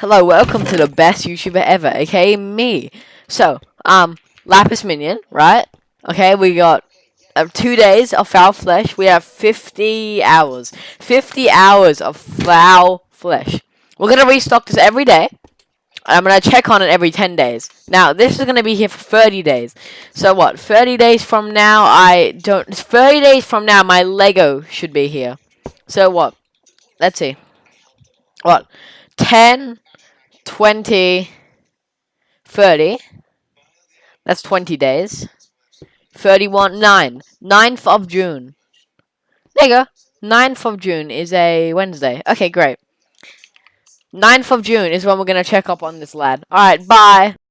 Hello, welcome to the best YouTuber ever, okay? me. So, um, Lapis Minion, right? Okay, we got uh, two days of foul flesh. We have 50 hours. 50 hours of foul flesh. We're gonna restock this every day. I'm gonna check on it every 10 days. Now, this is gonna be here for 30 days. So what? 30 days from now, I don't. 30 days from now, my Lego should be here. So what? Let's see. What? 10, 20, 30. That's 20 days. 31, 9. 9th of June. There you go. 9th of June is a Wednesday. Okay, great. 9th of June is when we're going to check up on this lad. Alright, bye.